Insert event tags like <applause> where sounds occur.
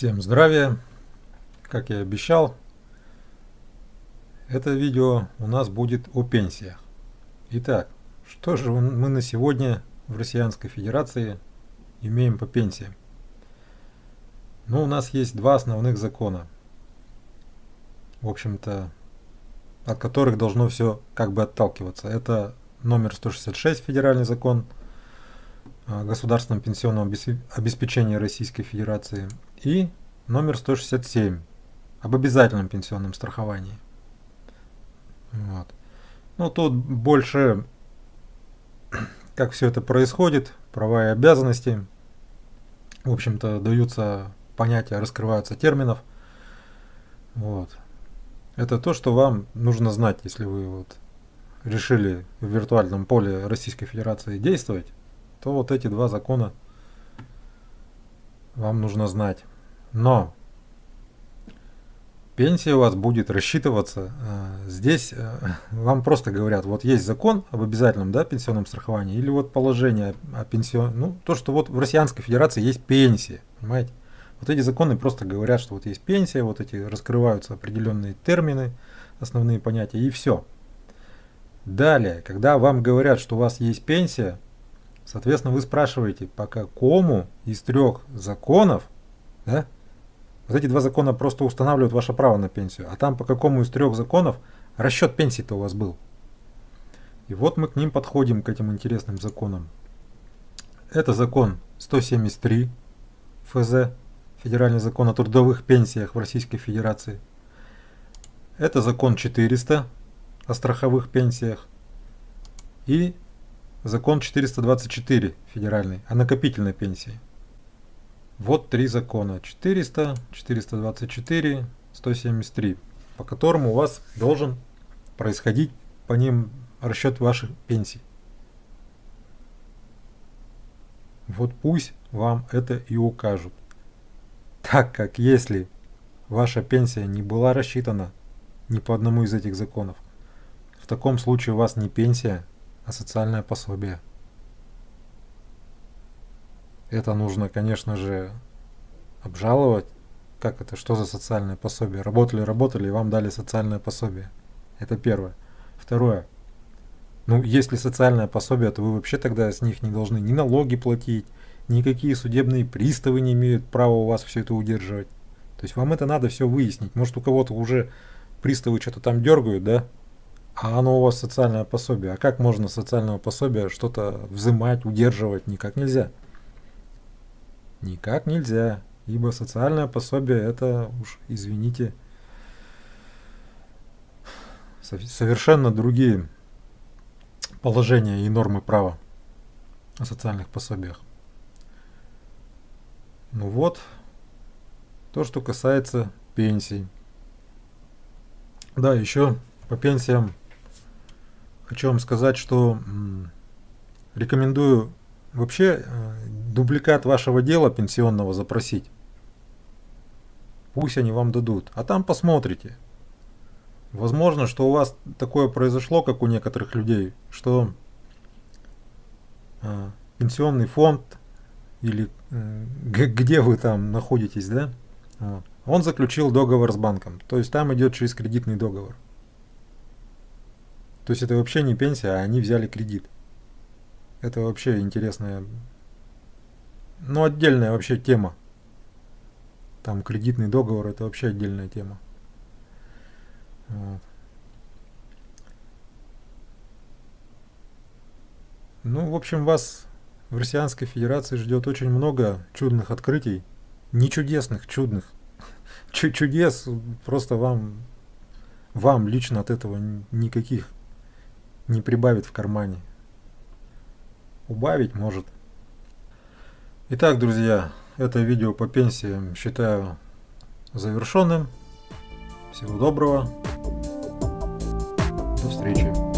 Всем здравия! Как я и обещал, это видео у нас будет о пенсиях. Итак, что же мы на сегодня в Россиянской Федерации имеем по пенсиям? Ну, у нас есть два основных закона. В общем-то, от которых должно все как бы отталкиваться. Это номер 166 федеральный закон государственном пенсионном обеспечении Российской Федерации и номер 167 об обязательном пенсионном страховании. Вот. Ну, тут больше, <clears throat> как все это происходит, права и обязанности. В общем-то, даются понятия, раскрываются терминов. Вот. Это то, что вам нужно знать, если вы вот решили в виртуальном поле Российской Федерации действовать, то вот эти два закона вам нужно знать. Но пенсия у вас будет рассчитываться. Э, здесь э, <laughs> вам просто говорят, вот есть закон об обязательном да, пенсионном страховании, или вот положение о пенсион... Ну, то, что вот в Российской Федерации есть пенсия, понимаете? Вот эти законы просто говорят, что вот есть пенсия, вот эти раскрываются определенные термины, основные понятия, и все. Далее, когда вам говорят, что у вас есть пенсия, соответственно, вы спрашиваете, по какому из трех законов, да, вот эти два закона просто устанавливают ваше право на пенсию, а там по какому из трех законов расчет пенсии-то у вас был. И вот мы к ним подходим, к этим интересным законам. Это закон 173 ФЗ, Федеральный закон о трудовых пенсиях в Российской Федерации. Это закон 400 о страховых пенсиях. И закон 424 федеральный о накопительной пенсии. Вот три закона 400, 424, 173, по которым у вас должен происходить по ним расчет ваших пенсий. Вот пусть вам это и укажут. Так как если ваша пенсия не была рассчитана ни по одному из этих законов, в таком случае у вас не пенсия, а социальное пособие. Это нужно, конечно же, обжаловать. Как это? Что за социальное пособие? Работали, работали, и вам дали социальное пособие. Это первое. Второе. Ну, если социальное пособие, то вы вообще тогда с них не должны ни налоги платить, никакие судебные приставы не имеют права у вас все это удерживать. То есть вам это надо все выяснить. Может у кого-то уже приставы что-то там дергают, да? А оно у вас социальное пособие. А как можно социального пособия что-то взимать, удерживать? Никак нельзя. Никак нельзя. Ибо социальное пособие это уж, извините, совершенно другие положения и нормы права о социальных пособиях. Ну вот, то, что касается пенсий. Да, еще по пенсиям хочу вам сказать, что рекомендую вообще э, дубликат вашего дела пенсионного запросить. Пусть они вам дадут. А там посмотрите. Возможно, что у вас такое произошло, как у некоторых людей, что э, пенсионный фонд или э, где вы там находитесь, да, он заключил договор с банком. То есть там идет через кредитный договор. То есть это вообще не пенсия, а они взяли кредит. Это вообще интересная, ну отдельная вообще тема. Там кредитный договор это вообще отдельная тема. Вот. Ну, в общем, вас в Россиянской Федерации ждет очень много чудных открытий. Не чудесных, чудных. <laughs> Ч чудес просто вам, вам лично от этого никаких не прибавит в кармане. Убавить может. Итак, друзья, это видео по пенсиям считаю завершенным. Всего доброго. До встречи.